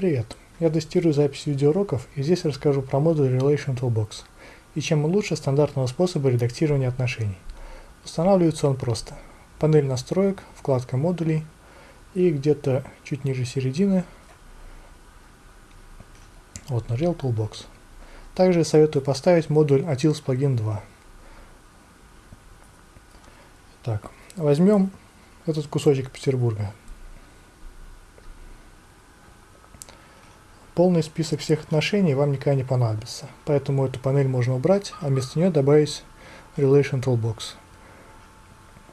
Привет! Я тестирую запись видеоуроков и здесь расскажу про модуль Relation Toolbox и чем он лучше стандартного способа редактирования отношений. Устанавливается он просто. Панель настроек, вкладка модулей и где-то чуть ниже середины вот на Real Toolbox. Также советую поставить модуль Atils Plugin 2. Так, возьмем этот кусочек Петербурга. Полный список всех отношений вам никогда не понадобится, поэтому эту панель можно убрать, а вместо нее добавить Relation Toolbox.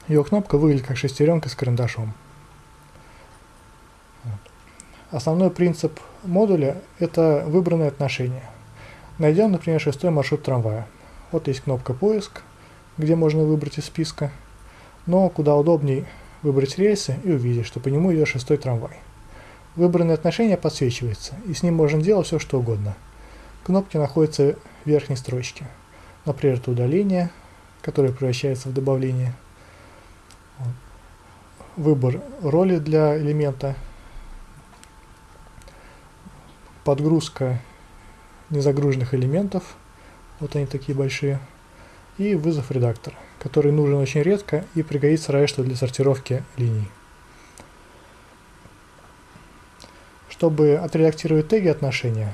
Ее кнопка выглядит как шестеренка с карандашом. Основной принцип модуля – это выбранные отношения. Найдем, например, шестой маршрут трамвая. Вот есть кнопка «Поиск», где можно выбрать из списка, но куда удобней выбрать рельсы и увидеть, что по нему идет шестой трамвай. Выбранное отношение подсвечивается, и с ним можно делать все, что угодно. Кнопки находятся в верхней строчке. Например, это удаление, которое превращается в добавление. Выбор роли для элемента. Подгрузка незагруженных элементов. Вот они такие большие. И вызов редактора, который нужен очень редко и пригодится разве что для сортировки линий. Чтобы отредактировать теги отношения,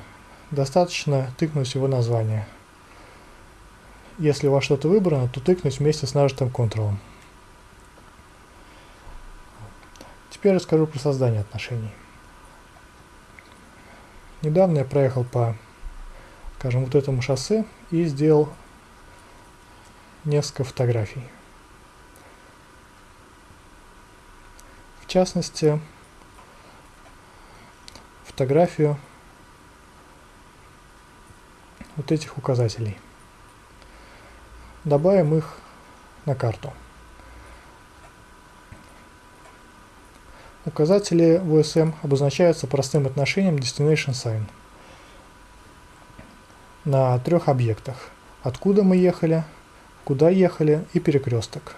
достаточно тыкнуть его название. Если у вас что-то выбрано, то тыкнуть вместе с нажатым Ctrl. Теперь расскажу про создание отношений. Недавно я проехал по, скажем, вот этому шоссе и сделал несколько фотографий. В частности, фотографию вот этих указателей. Добавим их на карту. Указатели в обозначаются простым отношением Destination Sign на трех объектах. Откуда мы ехали, куда ехали и перекресток.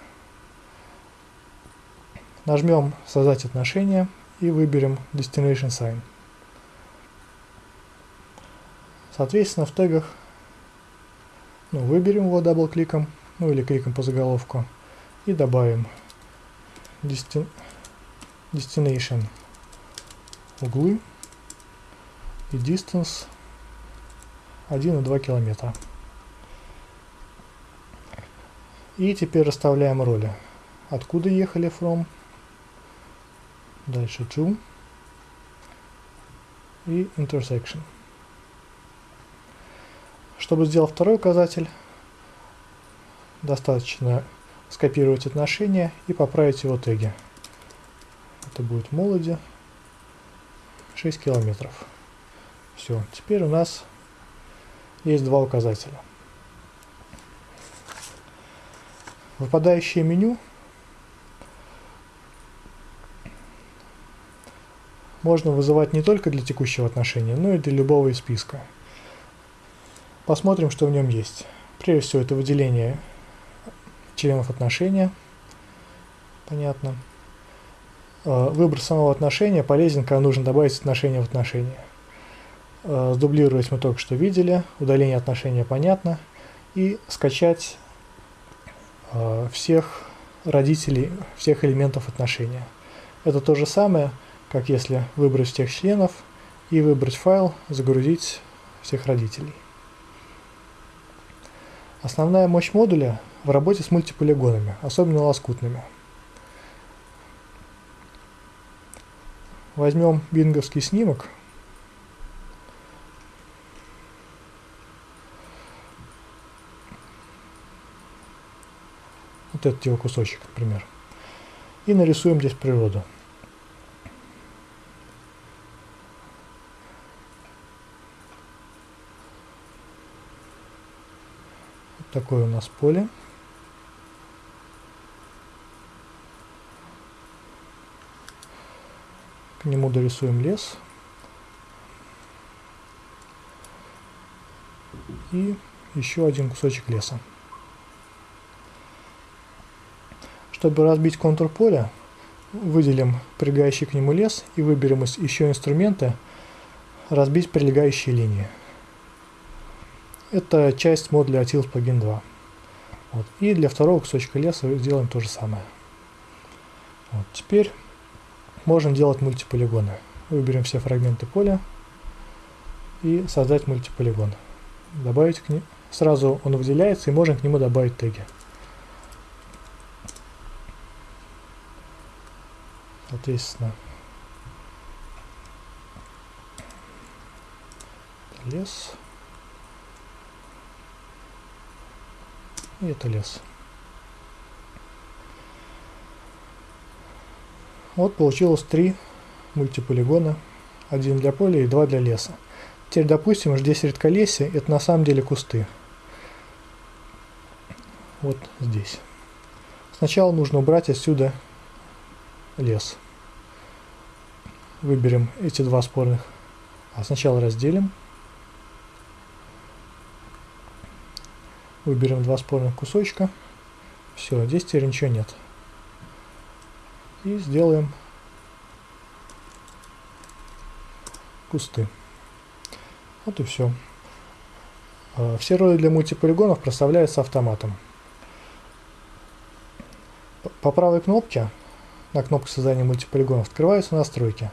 Нажмем «Создать отношения» и выберем Destination Sign. Соответственно, в тегах ну, выберем его дабл-кликом, ну или кликом по заголовку, и добавим Desti Destination углы и Distance 1,2 километра. И теперь расставляем роли. Откуда ехали from, дальше to и intersection. Чтобы сделать второй указатель, достаточно скопировать отношения и поправить его теги. Это будет молоди 6 километров. Все, теперь у нас есть два указателя. Выпадающее меню можно вызывать не только для текущего отношения, но и для любого из списка. Посмотрим, что в нем есть. Прежде всего, это выделение членов отношения. Понятно. Э, выбор самого отношения полезен, когда нужно добавить отношение в отношение. Э, сдублировать мы только что видели, удаление отношения понятно. И скачать э, всех родителей, всех элементов отношения. Это то же самое, как если выбрать всех членов и выбрать файл, загрузить всех родителей. Основная мощь модуля в работе с мультиполигонами, особенно лоскутными. Возьмем бинговский снимок. Вот этот его кусочек, например. И нарисуем здесь природу. Такое у нас поле. К нему дорисуем лес. И еще один кусочек леса. Чтобы разбить контур поля, выделим прилегающий к нему лес и выберем из еще инструменты разбить прилегающие линии. Это часть модуля Atils плагин 2. Вот. И для второго кусочка леса сделаем то же самое. Вот. Теперь можем делать мультиполигоны. Выберем все фрагменты поля и создать мультиполигон. Добавить к ним. Сразу он выделяется и можем к нему добавить теги. Соответственно, лес. И это лес. Вот получилось три мультиполигона. Один для поля и два для леса. Теперь, допустим, здесь редколесье, это на самом деле кусты. Вот здесь. Сначала нужно убрать отсюда лес. Выберем эти два спорных. А сначала разделим. Выберем два спорных кусочка. Все, здесь теперь ничего нет. И сделаем кусты. Вот и все. А, все роли для мультиполигонов проставляются автоматом. По правой кнопке, на кнопке создания мультиполигонов, открываются настройки.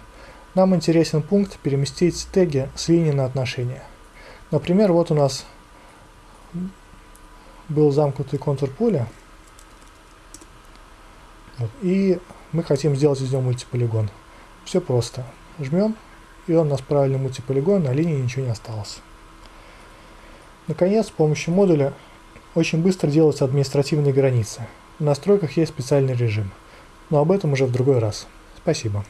Нам интересен пункт «Переместить теги с линии на отношения». Например, вот у нас был замкнутый контур поля. Вот, и мы хотим сделать из него мультиполигон. Все просто. Жмем, и он у нас правильный мультиполигон, на линии ничего не осталось. Наконец, с помощью модуля очень быстро делаются административные границы. В настройках есть специальный режим. Но об этом уже в другой раз. Спасибо.